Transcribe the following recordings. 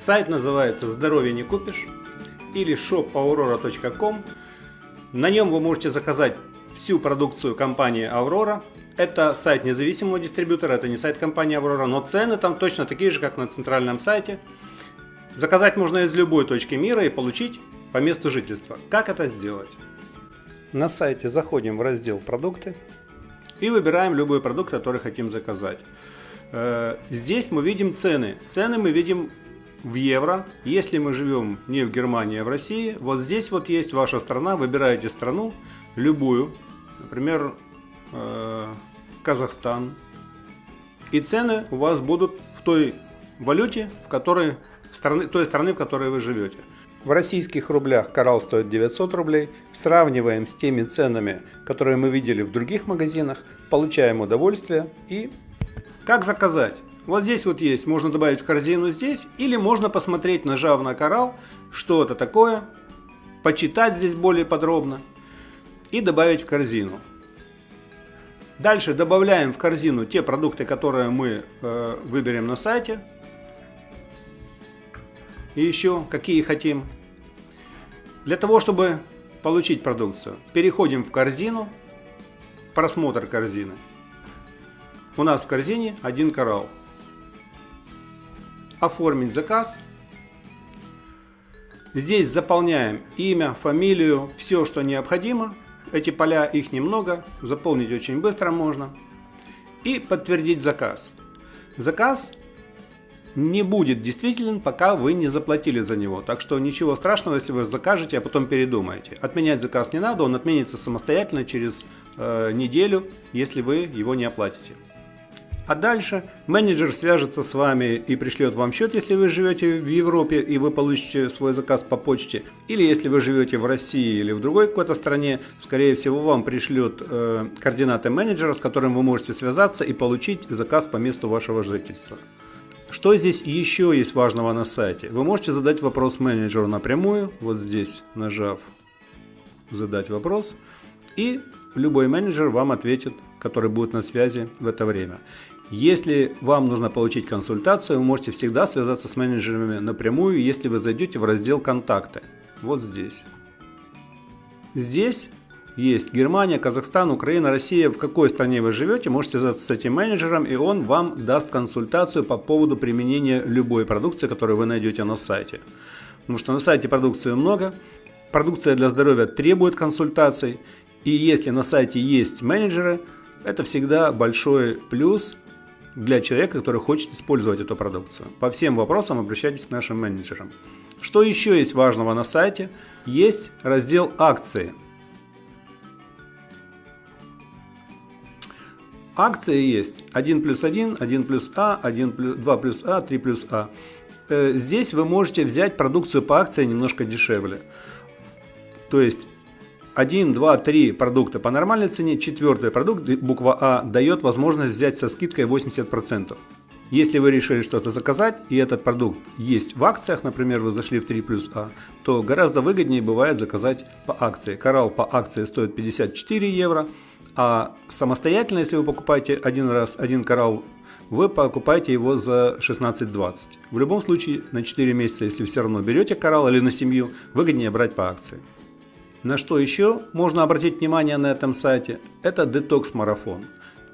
Сайт называется «Здоровье не купишь» или shopaurora.com. На нем вы можете заказать всю продукцию компании Aurora. Это сайт независимого дистрибьютора, это не сайт компании Aurora, но цены там точно такие же, как на центральном сайте. Заказать можно из любой точки мира и получить по месту жительства. Как это сделать? На сайте заходим в раздел «Продукты» и выбираем любой продукт, который хотим заказать. Э, здесь мы видим цены. Цены мы видим в евро. Если мы живем не в Германии, а в России, вот здесь вот есть ваша страна, выбираете страну, любую, например, э, Казахстан, и цены у вас будут в той валюте, в которой страны, той страны, в которой вы живете. В российских рублях коралл стоит 900 рублей. Сравниваем с теми ценами, которые мы видели в других магазинах, получаем удовольствие и как заказать. Вот здесь вот есть, можно добавить в корзину здесь, или можно посмотреть, нажав на коралл, что это такое, почитать здесь более подробно и добавить в корзину. Дальше добавляем в корзину те продукты, которые мы э, выберем на сайте. И еще какие хотим. Для того, чтобы получить продукцию, переходим в корзину, просмотр корзины. У нас в корзине один коралл оформить заказ. Здесь заполняем имя, фамилию, все, что необходимо. Эти поля, их немного, заполнить очень быстро можно. И подтвердить заказ. Заказ не будет действителен, пока вы не заплатили за него. Так что ничего страшного, если вы закажете, а потом передумаете. Отменять заказ не надо, он отменится самостоятельно через э, неделю, если вы его не оплатите. А дальше менеджер свяжется с вами и пришлет вам счет, если вы живете в Европе и вы получите свой заказ по почте. Или если вы живете в России или в другой какой-то стране, скорее всего вам пришлют э, координаты менеджера, с которым вы можете связаться и получить заказ по месту вашего жительства. Что здесь еще есть важного на сайте? Вы можете задать вопрос менеджеру напрямую, вот здесь нажав «Задать вопрос», и любой менеджер вам ответит, который будет на связи в это время. Если вам нужно получить консультацию, вы можете всегда связаться с менеджерами напрямую, если вы зайдете в раздел «Контакты». Вот здесь. Здесь есть Германия, Казахстан, Украина, Россия. В какой стране вы живете, можете связаться с этим менеджером, и он вам даст консультацию по поводу применения любой продукции, которую вы найдете на сайте. Потому что на сайте продукции много, продукция для здоровья требует консультаций, и если на сайте есть менеджеры, это всегда большой плюс для человека, который хочет использовать эту продукцию. По всем вопросам обращайтесь к нашим менеджерам. Что еще есть важного на сайте? Есть раздел «Акции». Акции есть 1 плюс 1, 1 плюс А, 1 плюс, 2 плюс А, 3 плюс А. Э, здесь вы можете взять продукцию по акции немножко дешевле. То есть 1, 2, 3 продукта по нормальной цене, четвертый продукт, буква А, дает возможность взять со скидкой 80%. Если вы решили что-то заказать, и этот продукт есть в акциях, например, вы зашли в 3 плюс А, то гораздо выгоднее бывает заказать по акции. Коралл по акции стоит 54 евро, а самостоятельно, если вы покупаете один раз один коралл, вы покупаете его за 16-20. В любом случае, на 4 месяца, если все равно берете коралл или на семью, выгоднее брать по акции. На что еще можно обратить внимание на этом сайте? Это детокс-марафон.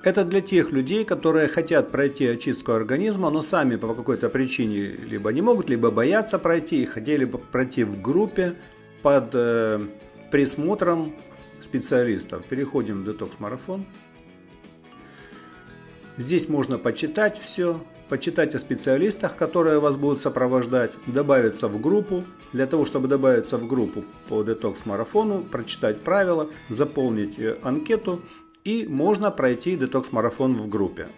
Это для тех людей, которые хотят пройти очистку организма, но сами по какой-то причине либо не могут, либо боятся пройти, и хотели бы пройти в группе под э, присмотром специалистов. Переходим в детокс-марафон. Здесь можно почитать все, почитать о специалистах, которые вас будут сопровождать, добавиться в группу. Для того, чтобы добавиться в группу по детокс-марафону, прочитать правила, заполнить э, анкету и можно пройти детокс-марафон в группе.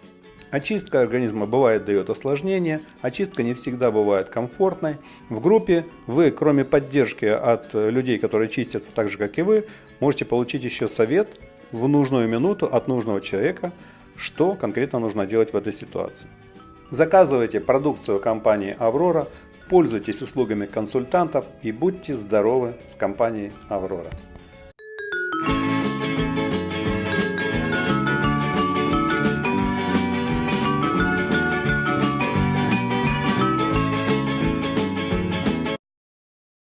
Очистка организма бывает дает осложнения, очистка не всегда бывает комфортной. В группе вы, кроме поддержки от людей, которые чистятся так же, как и вы, можете получить еще совет в нужную минуту от нужного человека, что конкретно нужно делать в этой ситуации. Заказывайте продукцию компании «Аврора», пользуйтесь услугами консультантов и будьте здоровы с компанией «Аврора».